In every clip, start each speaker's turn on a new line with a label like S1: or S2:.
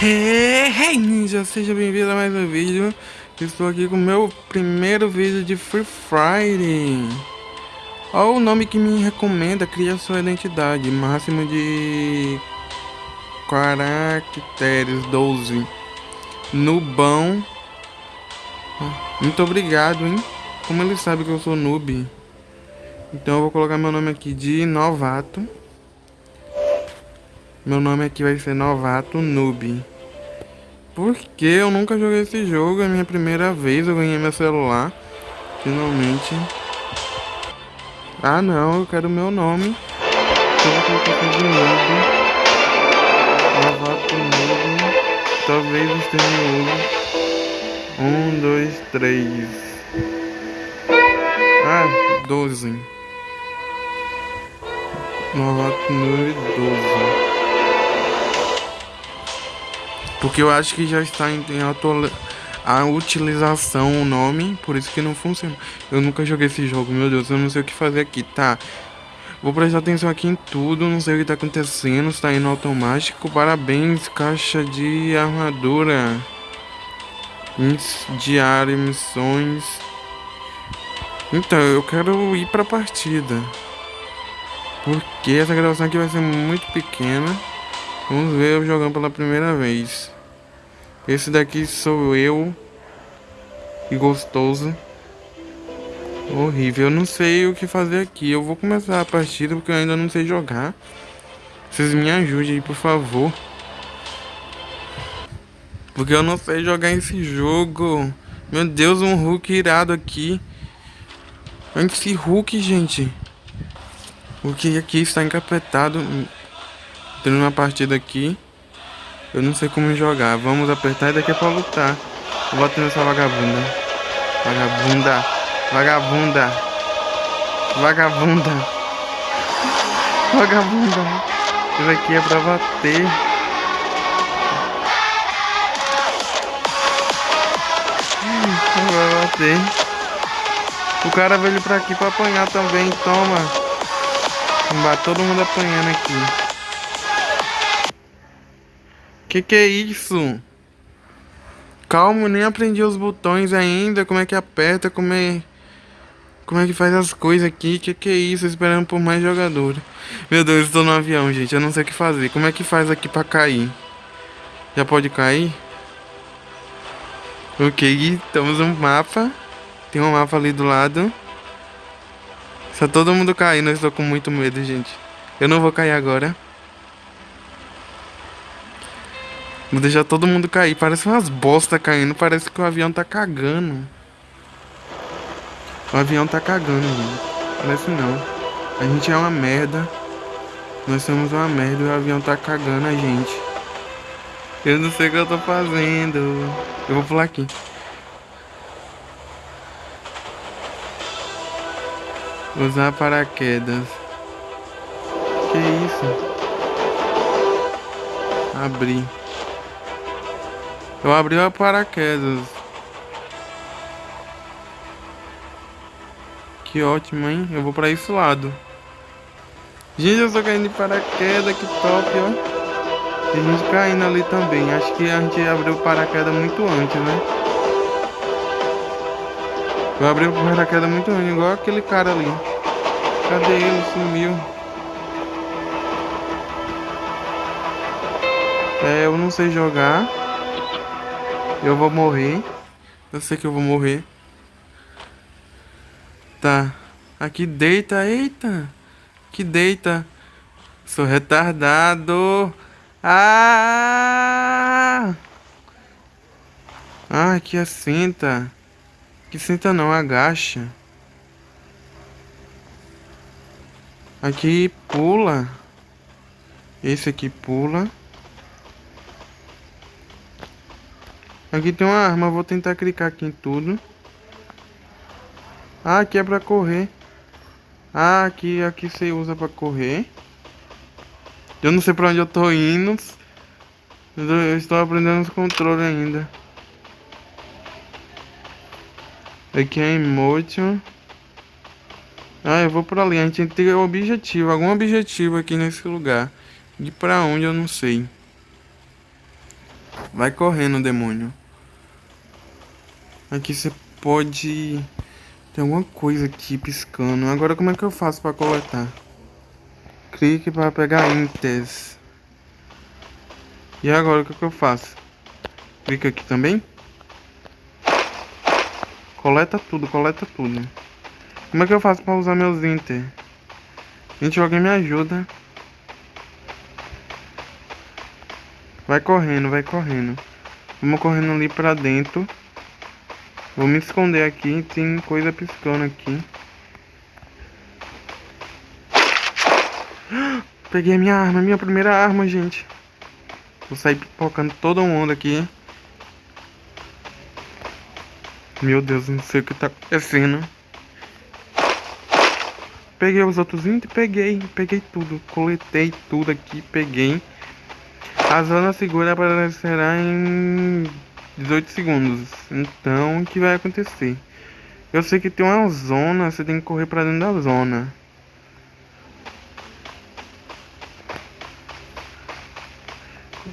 S1: Hey, hey ninja, seja bem-vindo a mais um vídeo. Estou aqui com o meu primeiro vídeo de Free Friday. Olha o nome que me recomenda, cria sua identidade Máximo de caracteres, 12 Nubão. Muito obrigado, hein? Como ele sabe que eu sou noob? Então eu vou colocar meu nome aqui de novato meu nome aqui vai ser Novato Noob. Porque eu nunca joguei esse jogo, é a minha primeira vez, eu ganhei meu celular. Finalmente. Ah não, eu quero meu nome. Eu vou colocar aqui de noob. Novato Noob. Talvez esteja uso. Um, dois, três. Ah, doze. Novato Noob 12. Porque eu acho que já está em, a utilização o nome, por isso que não funciona. Eu nunca joguei esse jogo, meu Deus, eu não sei o que fazer aqui, tá? Vou prestar atenção aqui em tudo, não sei o que está acontecendo, está indo automático. Parabéns, caixa de armadura. Diário, missões. Então, eu quero ir pra partida. Porque essa gravação aqui vai ser muito pequena. Vamos ver eu jogando pela primeira vez. Esse daqui sou eu. E gostoso. Horrível. Eu não sei o que fazer aqui. Eu vou começar a partida porque eu ainda não sei jogar. Vocês me ajudem aí, por favor. Porque eu não sei jogar esse jogo. Meu Deus, um Hulk irado aqui. Esse Hulk, gente. O que aqui está encapetado. Tendo uma partida aqui. Eu não sei como jogar. Vamos apertar e daqui é pra lutar. Eu bater nessa vagabunda. Vagabunda. Vagabunda. Vagabunda. Vagabunda. Isso aqui é pra bater. Vai bater. O cara veio pra aqui pra apanhar também. Toma. Vai todo mundo apanhando aqui. Que que é isso? Calma, nem aprendi os botões ainda. Como é que aperta, como é... Como é que faz as coisas aqui? Que que é isso? Esperando por mais jogadores. Meu Deus, estou no avião, gente. Eu não sei o que fazer. Como é que faz aqui pra cair? Já pode cair? Ok, estamos no mapa. Tem um mapa ali do lado. Está todo mundo caindo. Eu estou com muito medo, gente. Eu não vou cair agora. Vou deixar todo mundo cair. Parece umas bosta caindo. Parece que o avião tá cagando. O avião tá cagando, gente. Parece não. A gente é uma merda. Nós somos uma merda e o avião tá cagando a gente. Eu não sei o que eu tô fazendo. Eu vou pular aqui. Usar paraquedas. Que isso? Abrir. Eu abri o paraquedas. Que ótimo, hein? Eu vou pra esse lado. Gente, eu tô caindo de paraquedas, que top, ó. Tem gente caindo ali também. Acho que a gente abriu o paraquedas muito antes, né? Eu abri o paraquedas muito antes, igual aquele cara ali. Cadê ele? Sumiu. É, eu não sei jogar. Eu vou morrer. Eu sei que eu vou morrer. Tá. Aqui deita. Eita. Que deita. Sou retardado. Ah! Ah, aqui é senta. Que senta não, agacha. Aqui pula. Esse aqui pula. Aqui tem uma arma, vou tentar clicar aqui em tudo. Ah, aqui é pra correr. Ah, aqui, aqui você usa pra correr. Eu não sei pra onde eu tô indo. Eu estou aprendendo os controles ainda. Aqui é emotion. Ah, eu vou pra ali. A gente tem que ter objetivo. Algum objetivo aqui nesse lugar. De pra onde eu não sei. Vai correndo, demônio. Aqui você pode... Tem alguma coisa aqui piscando. Agora como é que eu faço pra coletar? Clique para pegar intes. E agora o que, é que eu faço? Clica aqui também. Coleta tudo, coleta tudo. Como é que eu faço para usar meus inter? Gente, alguém me ajuda. Vai correndo, vai correndo. Vamos correndo ali pra dentro. Vou me esconder aqui. Tem coisa piscando aqui. Peguei a minha arma, minha primeira arma, gente. Vou sair pipocando todo mundo aqui. Meu Deus, não sei o que tá acontecendo. Peguei os outros itens, peguei, peguei tudo. Coletei tudo aqui, peguei. A zona segura aparecerá em 18 segundos. Então, o que vai acontecer? Eu sei que tem uma zona, você tem que correr pra dentro da zona.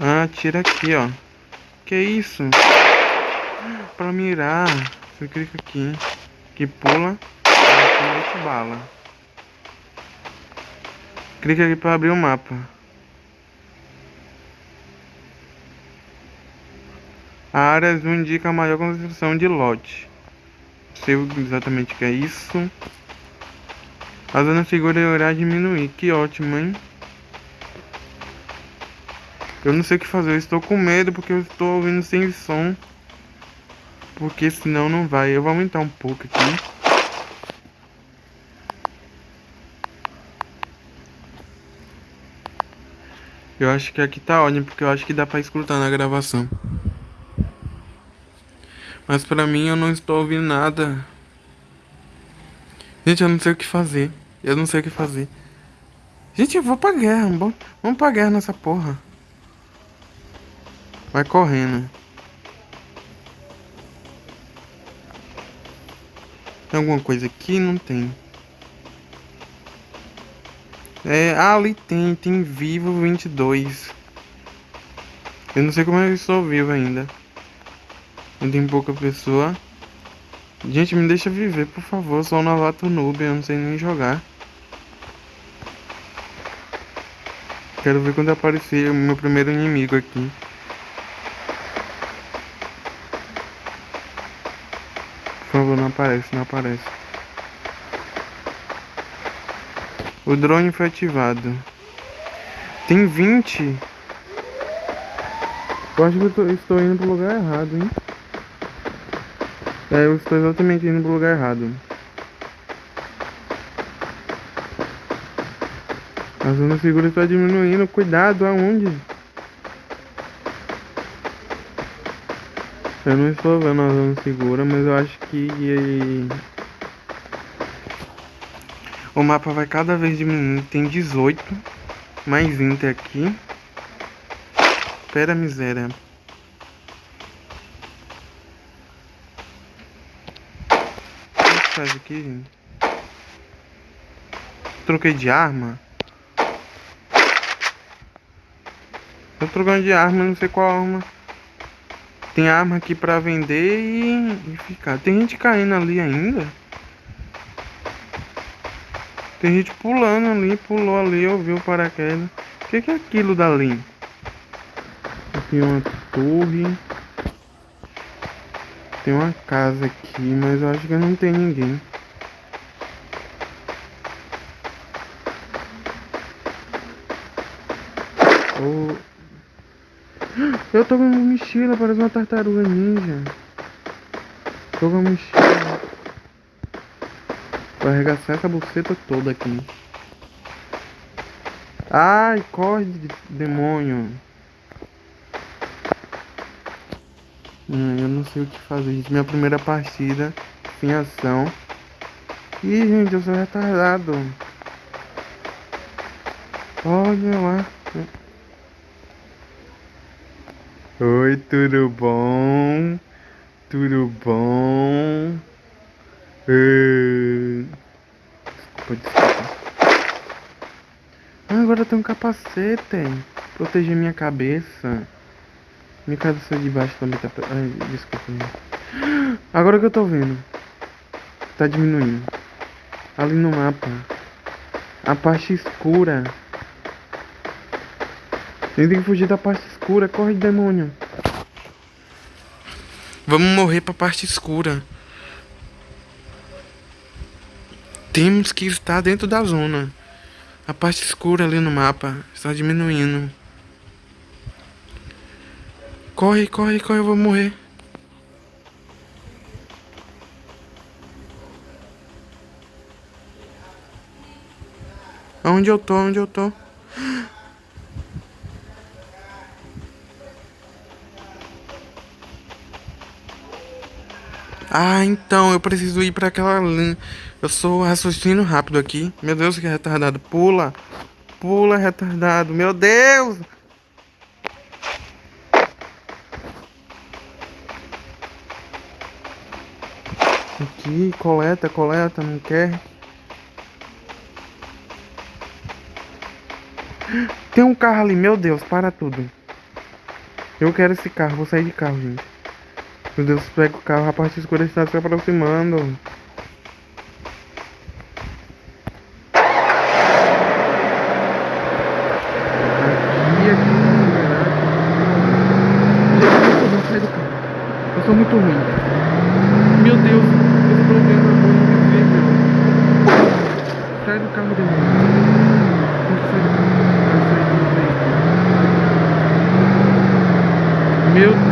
S1: Ah, tira aqui, ó. Que isso? Pra mirar. Você clica aqui. Que pula. Bala. Clica aqui para abrir o mapa. A área azul indica a maior concentração de lote. Sei exatamente o que é isso. A zona segura irá diminuir. Que ótimo, hein? Eu não sei o que fazer. Eu estou com medo porque eu estou ouvindo sem som. Porque senão não vai. Eu vou aumentar um pouco aqui. Eu acho que aqui tá ótimo, porque eu acho que dá pra escutar na gravação. Mas pra mim eu não estou ouvindo nada. Gente, eu não sei o que fazer. Eu não sei o que fazer. Gente, eu vou pra guerra. Vamos, vamos pra guerra nessa porra. Vai correndo. Tem alguma coisa aqui? Não tem. É, ali tem, tem vivo 22. Eu não sei como eu estou vivo ainda. Eu tenho pouca pessoa. Gente, me deixa viver, por favor. Sou um novato noob, eu não sei nem jogar. Quero ver quando aparecer o meu primeiro inimigo aqui. Por favor, não aparece, não aparece. O drone foi ativado. Tem 20. Eu acho que eu tô, estou indo pro lugar errado, hein? É, eu estou exatamente indo pro lugar errado. A zona segura está diminuindo. Cuidado, aonde? Eu não estou vendo a zona segura, mas eu acho que O mapa vai cada vez diminuindo. Tem 18. Mais Inter aqui. Pera miséria. O que faz aqui, gente? Troquei de arma. Tô trocando de arma, não sei qual arma. Tem arma aqui pra vender e, e ficar. Tem gente caindo ali ainda. Tem gente pulando ali, pulou ali, ouviu o paraquedas. O que, que é aquilo dali? Tem uma torre. Tem uma casa aqui, mas eu acho que não tem ninguém. Oh. Eu tô com uma mochila, parece uma tartaruga ninja. Tô com uma mochila. Vou arregaçar essa buceta toda aqui. Ai, corre, demônio. Hum, eu não sei o que fazer, gente. Minha primeira partida sem ação. Ih, gente, eu sou retardado. Olha lá. Oi, tudo bom? Tudo bom? Desculpa, desculpa. Ah, agora tem um capacete. Proteger minha cabeça. Minha casa saiu de baixo também tá... Ai, desculpa. Agora que eu tô vendo. Tá diminuindo. Ali no mapa. A parte escura. Tem que fugir da parte escura. Corre, demônio. Vamos morrer pra parte escura. Temos que estar dentro da zona. A parte escura ali no mapa está diminuindo. Corre, corre, corre, eu vou morrer. Onde eu tô? Onde eu tô? Ah, então eu preciso ir para aquela. Eu sou raciocínio rápido aqui. Meu Deus, que retardado. Pula. Pula, retardado. Meu Deus. Aqui, coleta, coleta, não quer. Tem um carro ali, meu Deus, para tudo. Eu quero esse carro, vou sair de carro, gente. Meu Deus, pega o carro, a parte escura está se aproximando. Aqui, aqui, sai do carro. Eu sou muito ruim. Meu Deus, eu estou vendo a mão invisível. Sai do carro, demônio. Sai do carro. Meu Deus.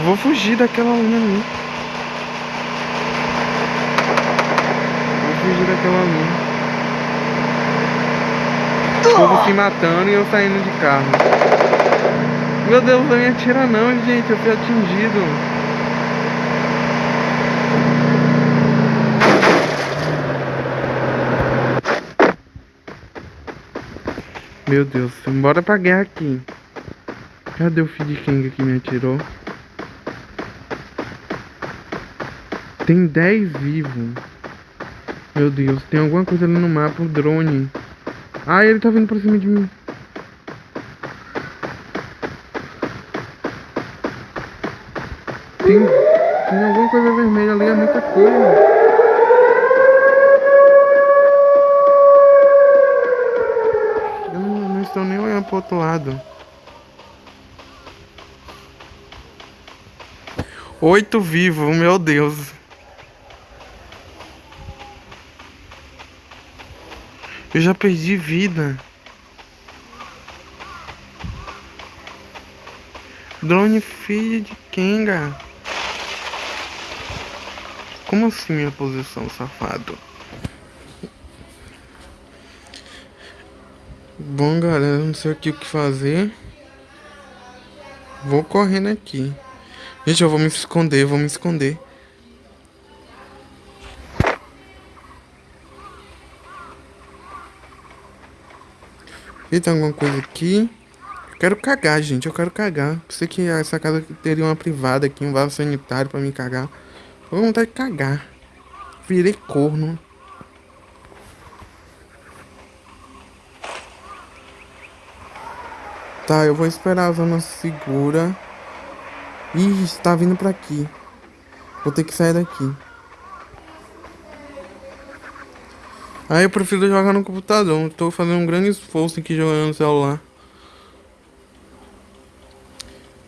S1: Eu vou fugir daquela linha ali. Vou fugir daquela linha. O povo se matando e eu saindo de carro. Meu Deus, não me atira não, gente. Eu fui atingido. Meu Deus, bora pra guerra aqui. Cadê o de King que me atirou? Tem 10 vivos. Meu Deus, tem alguma coisa ali no mapa, o drone. Ah, ele tá vindo pra cima de mim. Tem, tem alguma coisa vermelha ali, é muita coisa. Eu não, não estou nem olhando pro outro lado. Oito vivos, meu Deus. Eu já perdi vida. Drone filho de Kenga. Como assim minha posição, safado? Bom, galera, não sei aqui o que fazer. Vou correndo aqui. Gente, eu vou me esconder, vou me esconder. E tem alguma coisa aqui? Quero cagar, gente. Eu quero cagar. Pensei que essa casa teria uma privada aqui, um vaso sanitário pra me cagar. Vou vontade de cagar. Virei corno. Tá, eu vou esperar a zona segura. Ih, está vindo pra aqui. Vou ter que sair daqui. Aí eu prefiro jogar no computador. Estou fazendo um grande esforço aqui jogando no celular.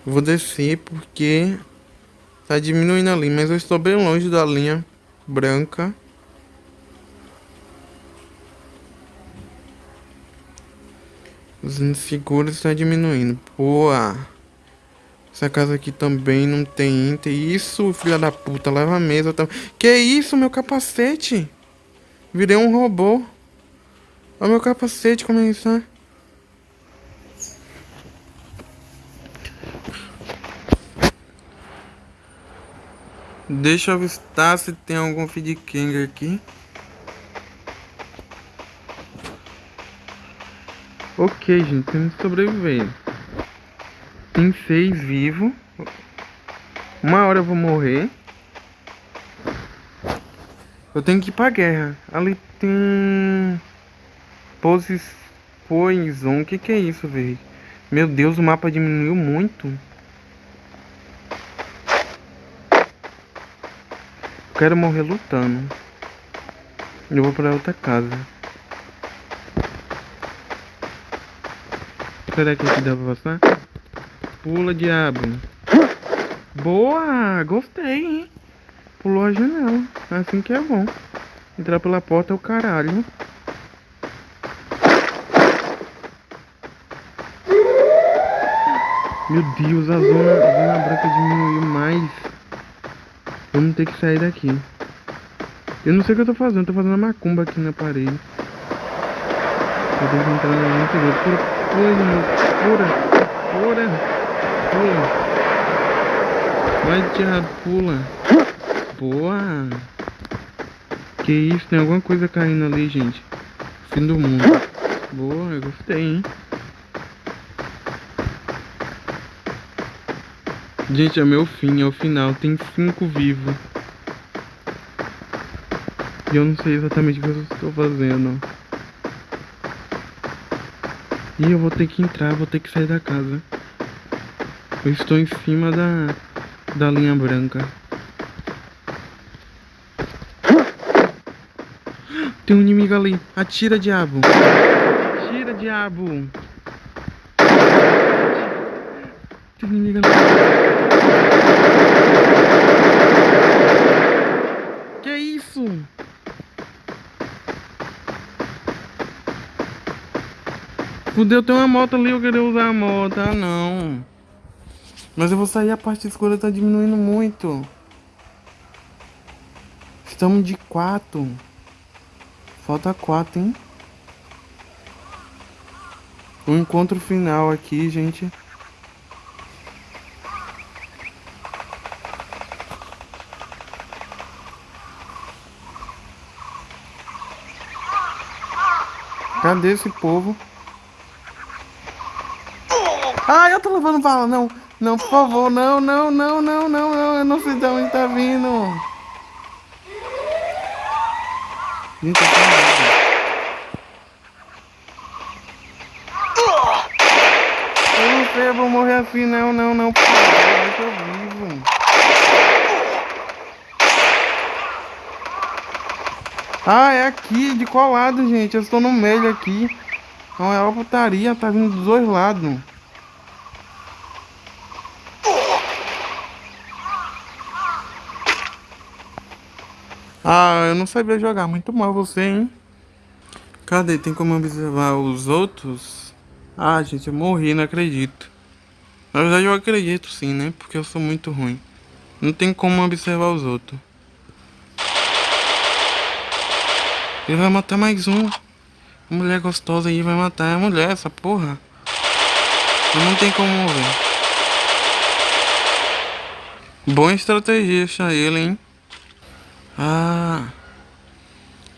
S1: Vou descer porque tá diminuindo ali, mas eu estou bem longe da linha branca. Os inseguros está diminuindo. Boa! Essa casa aqui também não tem Inter. Isso, filha da puta, leva a mesa também. Que isso, meu capacete? Virei um robô. Olha meu capacete como é isso, né? Deixa eu avistar se tem algum feed King aqui. Ok, gente, temos que sobreviver. Tem seis vivos. Uma hora eu vou morrer. Eu tenho que ir pra guerra. Ali tem... Poses... Poison. O que que é isso, velho? Meu Deus, o mapa diminuiu muito. quero morrer lutando. Eu vou pra outra casa. Será que aqui dá pra passar? Pula, diabo. Boa! Gostei, hein? Pulou a janela. Assim que é bom. Entrar pela porta é o caralho. Meu Deus, a zona, a zona branca diminuiu mais. Vamos ter que sair daqui. Eu não sei o que eu tô fazendo, tô fazendo uma macumba aqui na parede. Eu que entrar no interior. Pura, pura, pura, pula. Vai, diabo, pula. Boa. Que isso, tem alguma coisa caindo ali, gente. Fim do mundo. Boa, eu gostei, hein. Gente, é meu fim, é o final. Tem cinco vivos. E eu não sei exatamente o que eu estou fazendo. E eu vou ter que entrar, vou ter que sair da casa. Eu estou em cima da, da linha branca. Tem um inimigo ali. Atira, diabo. Atira, diabo. Tem um inimigo ali. Fudeu, tem uma moto ali, eu queria usar a moto. Ah, não. Mas eu vou sair, a parte escura tá diminuindo muito. Estamos de quatro. Falta quatro, hein? O encontro final aqui, gente. Cadê esse povo? Ai, eu tô levando bala. Não, não, por favor. Não, não, não, não, não, não. Eu não sei de onde tá vindo. Gente, eu Eu não sei, eu vou morrer assim. Não, não, não. Favor, eu tô vivo. Ah, é aqui. De qual lado, gente? Eu estou no meio aqui. Não é uma putaria. Tá vindo dos dois lados. Ah, eu não sabia jogar. Muito mal você, hein? Cadê? Tem como observar os outros? Ah, gente, eu morri, não acredito. Na verdade, eu acredito sim, né? Porque eu sou muito ruim. Não tem como observar os outros. Ele vai matar mais um. Mulher gostosa aí vai matar a mulher, essa porra. Não tem como ver. Boa estratégia ele, hein? Ah.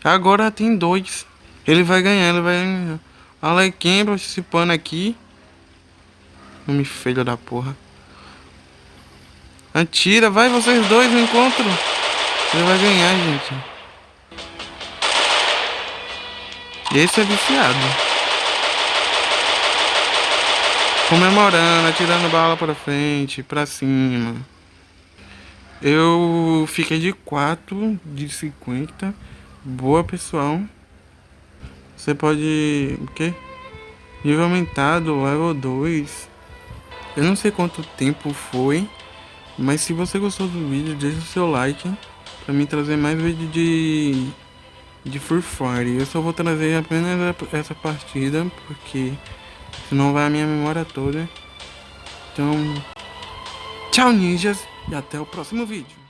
S1: Agora tem dois. Ele vai ganhar, ele vai ganhar. Alequim participando aqui. Nome feio da porra. Atira, vai vocês dois no encontro. Ele vai ganhar, gente. Esse é viciado. Comemorando, atirando bala pra frente, pra cima. Eu fiquei de 4 de 50. Boa, pessoal. Você pode... O quê? Nível aumentado, level 2. Eu não sei quanto tempo foi. Mas se você gostou do vídeo, deixa o seu like. Pra mim trazer mais vídeo de... De Free Fire. Eu só vou trazer apenas essa partida. Porque senão vai a minha memória toda. Então... Tchau, ninjas, e até o próximo vídeo.